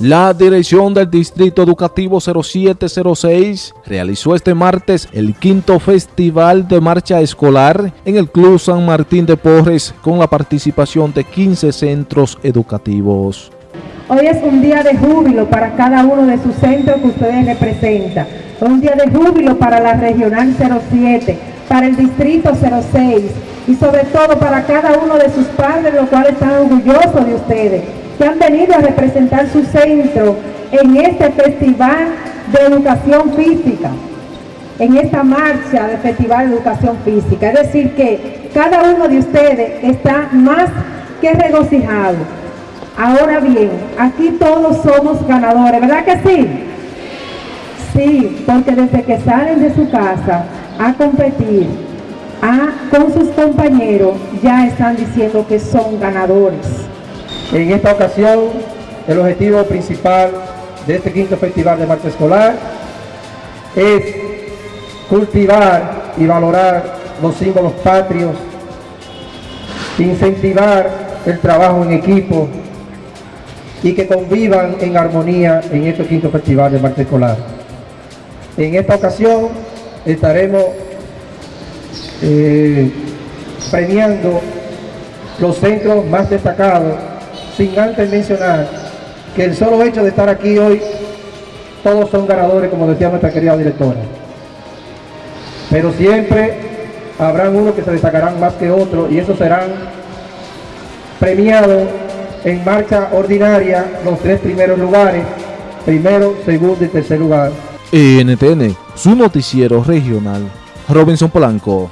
La dirección del Distrito Educativo 0706 realizó este martes el quinto Festival de Marcha Escolar en el Club San Martín de Porres con la participación de 15 centros educativos. Hoy es un día de júbilo para cada uno de sus centros que ustedes representan. Un día de júbilo para la Regional 07, para el Distrito 06 y sobre todo para cada uno de sus padres, los cuales están orgullosos de ustedes que han venido a representar su centro en este Festival de Educación Física, en esta marcha de Festival de Educación Física. Es decir, que cada uno de ustedes está más que regocijado. Ahora bien, aquí todos somos ganadores, ¿verdad que sí? Sí, porque desde que salen de su casa a competir a, con sus compañeros, ya están diciendo que son ganadores. En esta ocasión, el objetivo principal de este quinto festival de marcha escolar es cultivar y valorar los símbolos patrios, incentivar el trabajo en equipo y que convivan en armonía en este quinto festival de marcha escolar. En esta ocasión estaremos eh, premiando los centros más destacados sin antes mencionar que el solo hecho de estar aquí hoy, todos son ganadores, como decía nuestra querida directora. Pero siempre habrán unos que se destacarán más que otros y esos serán premiados en marcha ordinaria los tres primeros lugares, primero, segundo y tercer lugar. NTN, su noticiero regional, Robinson Polanco.